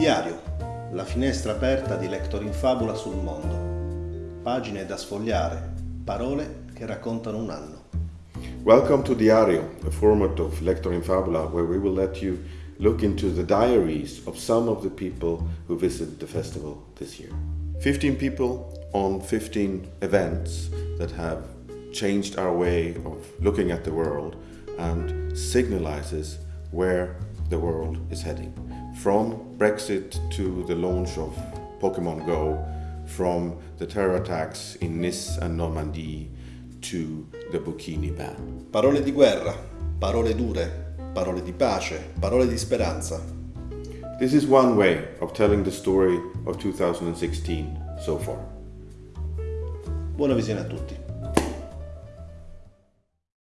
Diario, la finestra aperta di Lector in Fabula sul mondo. Pagine da sfogliare, parole che raccontano un anno. Welcome to Diario, a format of Lector in Fabula where we will let you look into the diaries of some of the people who visited the festival this year. 15 people on 15 events that have changed our way of looking at the world and signalizes where the world is heading. From Brexit to the launch of Pokemon Go, from the terror attacks in Nice and Normandy to the Bikini ban. Parole di guerra, parole dure, parole di pace, parole di speranza. This is one way of telling the story of 2016 so far. Buona visione a tutti.